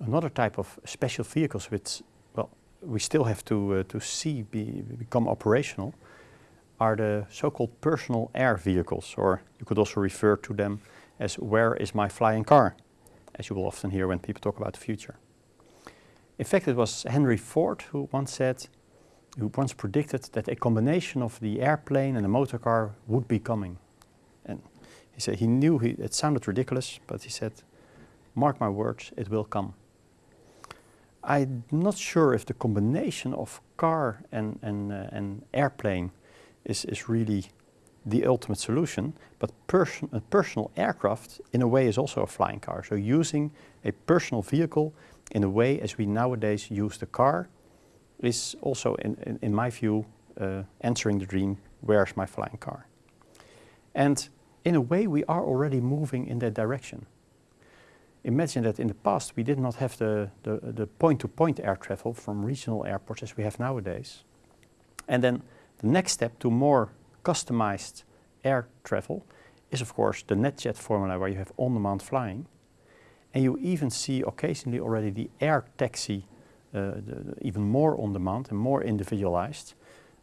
Another type of special vehicles which, well, we still have to, uh, to see be, become operational are the so-called personal air vehicles, or you could also refer to them as where is my flying car, as you will often hear when people talk about the future. In fact, it was Henry Ford who once said, who once predicted that a combination of the airplane and the motor car would be coming. And he said he knew he, it sounded ridiculous, but he said, mark my words, it will come. I'm not sure if the combination of car and, and, uh, and airplane is, is really the ultimate solution, but a personal aircraft in a way is also a flying car. So using a personal vehicle in a way as we nowadays use the car is also, in, in, in my view, uh, answering the dream, where's my flying car? And in a way we are already moving in that direction. Imagine that in the past we did not have the, the point-to-point -point air travel from regional airports as we have nowadays. And then the next step to more customized air travel is of course the NetJet formula where you have on-demand flying. And you even see occasionally already the air taxi uh, the even more on-demand and more individualized,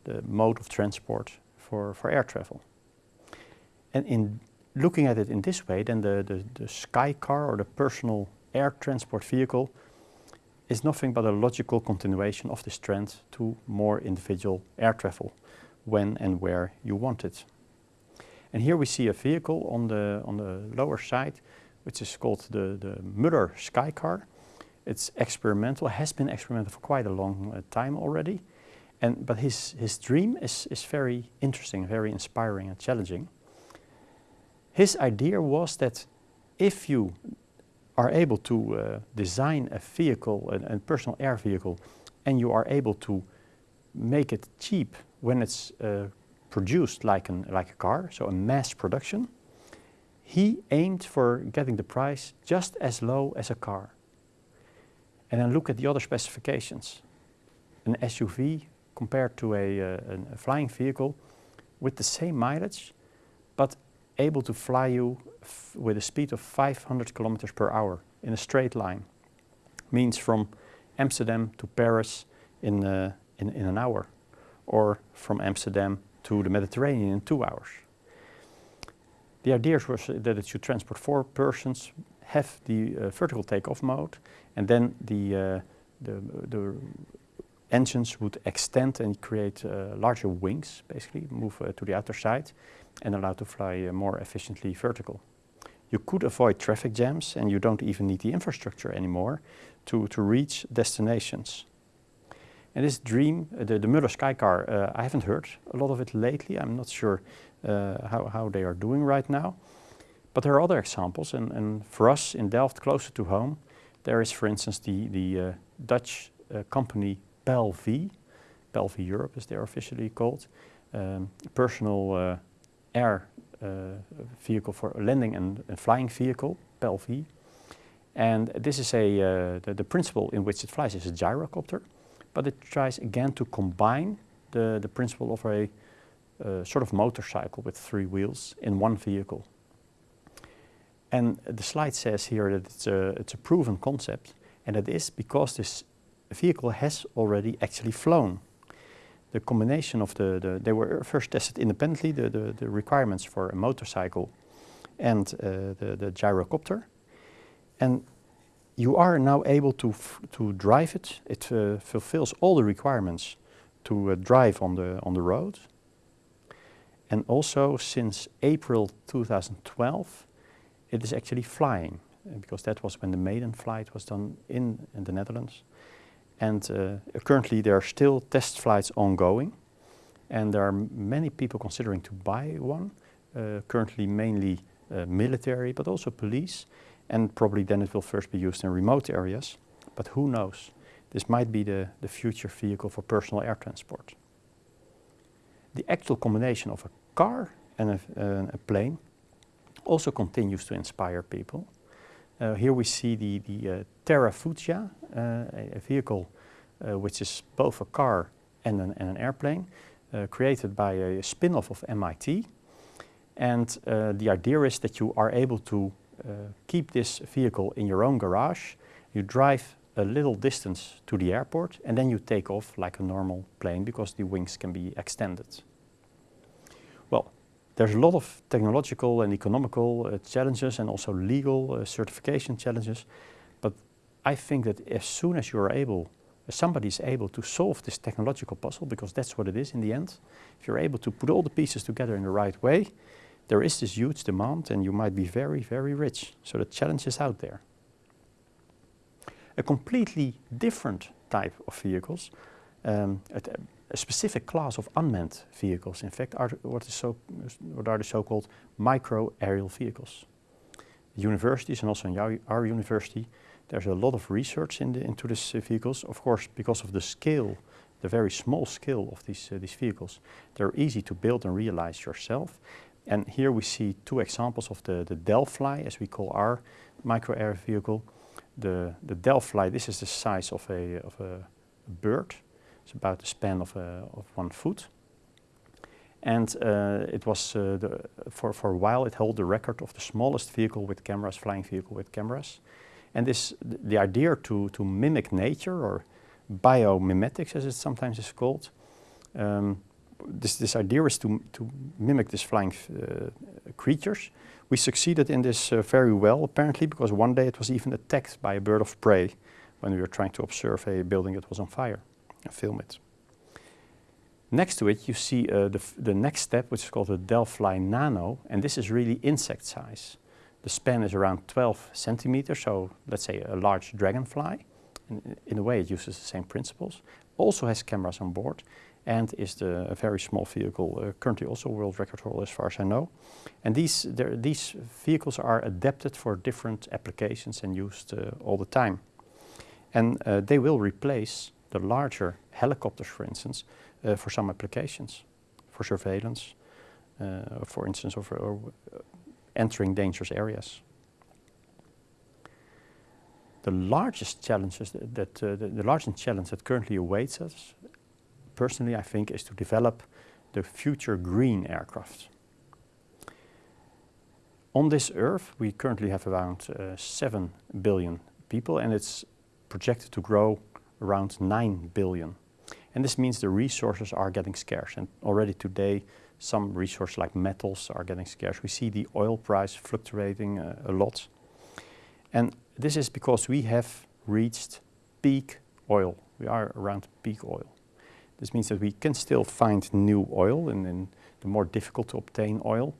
the mode of transport for, for air travel. And in looking at it in this way, then the, the, the sky car or the personal air transport vehicle is nothing but a logical continuation of this trend to more individual air travel when and where you want it. And here we see a vehicle on the, on the lower side which is called the, the Moller Sky Car. It's experimental, has been experimental for quite a long uh, time already. And, but his, his dream is, is very interesting, very inspiring and challenging. His idea was that if you are able to uh, design a vehicle, a, a, personal air vehicle, and you are able to make it cheap when it's uh, produced like, an, like a car, so a mass production, he aimed for getting the price just as low as a car. And then look at the other specifications. An SUV compared to a, uh, a flying vehicle with the same mileage, but able to fly you with a speed of 500 kilometers per hour in a straight line. Means from Amsterdam to Paris in, uh, in, in an hour, or from Amsterdam to the Mediterranean in two hours. The idea was that it should transport four persons, have the uh, vertical takeoff mode, and then the, uh, the, the, engines would extend and create uh, larger wings, basically, move uh, to the outer side, and allow to fly uh, more efficiently vertical. You could avoid traffic jams, and you don't even need the infrastructure anymore to, to reach destinations. And this dream, the, the Moller Skycar, uh, I haven't heard a lot of it lately. I'm not sure uh, how, how they are doing right now. But there are other examples, and, and for us in Delft, closer to home, there is, for instance, the, the uh, Dutch company PAL-V, PAL-V Europe as they're officially called, um, personal uh, air vehicle for landing and, and flying vehicle, PAL-V. And this is a, uh, the, the, principle in which it flies is a gyrocopter, but it tries again to combine the, the principle of a uh, sort of motorcycle with three wheels in one vehicle. And the slide says here that it's a, it's a proven concept, and it is because this vehicle has already actually flown. The combination of the, the they were first tested independently, the, the, the requirements for a motorcycle and uh, the, the gyrocopter. And you are now able to, to drive it. It uh, fulfills all the requirements to uh, drive on the, on the road. And also since April 2012, it is actually flying because that was when the maiden flight was done in, in the Netherlands. And uh, currently there are still test flights ongoing and there are many people considering to buy one, uh, currently mainly uh, military but also police and probably then it will first be used in remote areas. But who knows, this might be the, the future vehicle for personal air transport. The actual combination of a car and a, uh, a plane also continues to inspire people. Uh, here we see the, the uh, Terrafugia, uh, a, a, vehicle which is both a car and an, and an airplane, created by a spin-off of MIT. And the idea is that you are able to keep this vehicle in your own garage You drive a little distance to the airport and then you take off like a normal plane because the wings can be extended. There's a lot of technological and economical uh, challenges and also legal uh, certification challenges. But I think that as soon as you are able, somebody is able to solve this technological puzzle, because that's what it is in the end, if you're able to put all the pieces together in the right way, there is this huge demand and you might be very, very rich. So the challenge is out there. A completely different type of vehicles, um, a, specific class of unmanned vehicles, in fact, are what, is so, what are the so-called micro-aerial vehicles. Universities and also in our, university, there's a lot of research in the, into these uh, vehicles. Of course, because of the scale, the very small scale of these, uh, these vehicles, they're easy to build and realize yourself. And here we see two examples of the, the Delfly, as we call our micro-air vehicle. The, the Delfly, this is the size of a, of a bird. It's about the span of, a, of one foot. And uh, it was, uh, the, for, for a while, it held the record of the smallest vehicle with cameras, flying vehicle with cameras. And this, the idea to, to mimic nature, or biomimetics as it sometimes is called, um, this, this idea is to, to mimic these flying uh, creatures. We succeeded in this uh, very well, apparently, because one day it was even attacked by a bird of prey when we were trying to observe a building that was on fire film it. Next to it, you see uh, the, the next step, which is called the Delfly Nano, and this is really insect size. The span is around 12 centimeters, so let's say a large dragonfly. In, in a way, it uses the same principles. Also has cameras on board, and is the, a very small vehicle, uh, currently also world record holder as far as I know. And these, these vehicles are adapted for different applications and used uh, all the time. And uh, they will replace the larger helicopters, for instance, uh, for some applications, for surveillance, uh, for instance, or, or uh, entering dangerous areas. The largest challenges that, that the, the largest challenge that currently awaits us personally I think is to develop the future green aircraft. On this Earth we currently have around uh, 7 billion people and it's projected to grow around 9 billion. And this means the resources are getting scarce and already today some resources like metals are getting scarce. We see the oil price fluctuating uh, a lot. And this is because we have reached peak oil. We are around peak oil. This means that we can still find new oil and, and the more difficult to obtain oil,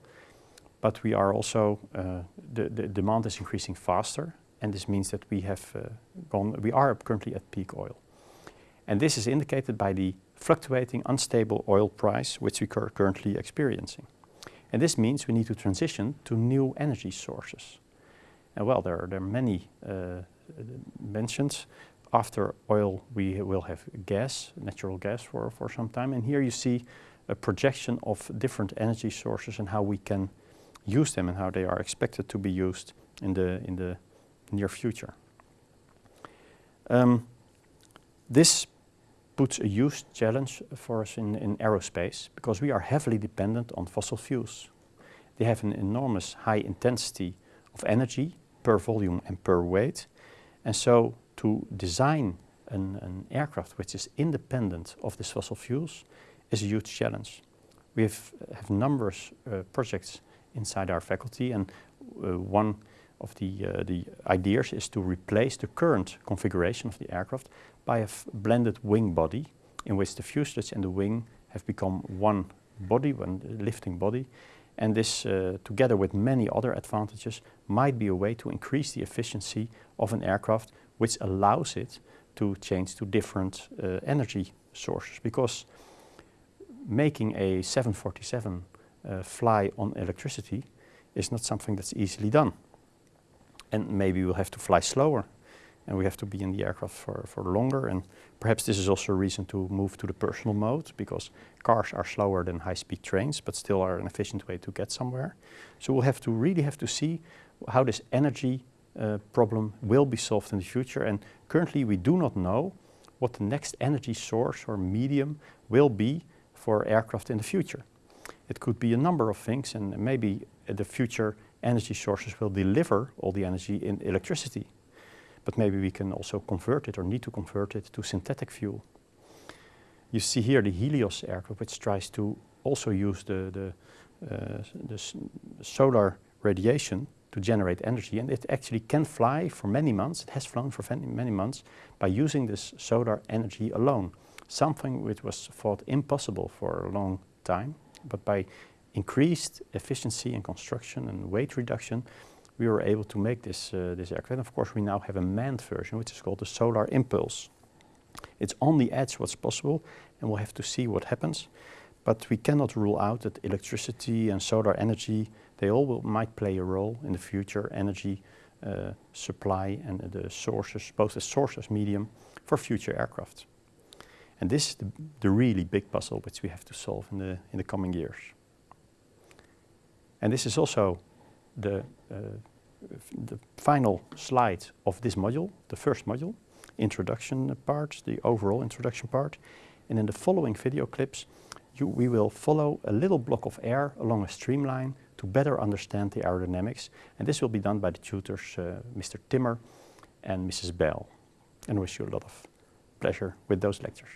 but we are also, uh, the, the demand is increasing faster and this means that we have uh, gone, we are currently at peak oil. And this is indicated by the fluctuating unstable oil price which we are currently experiencing. And this means we need to transition to new energy sources. And well, there are, there are many uh, mentioned after oil, we will have gas, natural gas for, for some time. And here you see a projection of different energy sources and how we can use them and how they are expected to be used in the, in the near future. Um, this puts a huge challenge for us in, in aerospace because we are heavily dependent on fossil fuels. They have an enormous high intensity of energy per volume and per weight. And so to design an, an, aircraft which is independent of these fossil fuels is a huge challenge. We have, have numerous uh, projects inside our faculty and uh, one of the, uh, the ideas is to replace the current configuration of the aircraft by a blended wing body in which the fuselage and the wing have become one body, one lifting body. And this, uh, together with many other advantages, might be a way to increase the efficiency of an aircraft which allows it to change to different uh, energy sources because making a 747 uh, fly on electricity is not something that's easily done. And maybe we'll have to fly slower and we have to be in the aircraft for, for longer and perhaps this is also a reason to move to the personal mode because cars are slower than high-speed trains but still are an efficient way to get somewhere. So we'll have to really have to see how this energy uh, problem will be solved in the future. And currently we do not know what the next energy source or medium will be for aircraft in the future. It could be a number of things and maybe the future energy sources will deliver all the energy in electricity. but maybe we can also convert it or need to convert it to synthetic fuel. You see here the Helios aircraft, which tries to also use the, the, uh, the solar radiation to generate energy and it actually can fly for many months, it has flown for many months by using this solar energy alone. Something which was thought impossible for a long time, but by increased efficiency in construction and weight reduction, we were able to make this, uh, this aircraft. And of course, we now have a manned version, which is called the Solar Impulse. It's on the edge what's possible, and we'll have to see what happens. But we cannot rule out that electricity and solar energy, they all will, might play a role in the future energy uh, supply and the sources, both as source as medium for future aircraft. And this is the, the really big puzzle which we have to solve in the, in the coming years. And this is also the, uh, the final slide of this module, the first module, introduction part, the overall introduction part. And in the following video clips, you, we will follow a little block of air along a streamline to better understand the aerodynamics. And this will be done by the tutors, uh, Mr. Timmer and Mrs. Bell. And wish you a lot of pleasure with those lectures.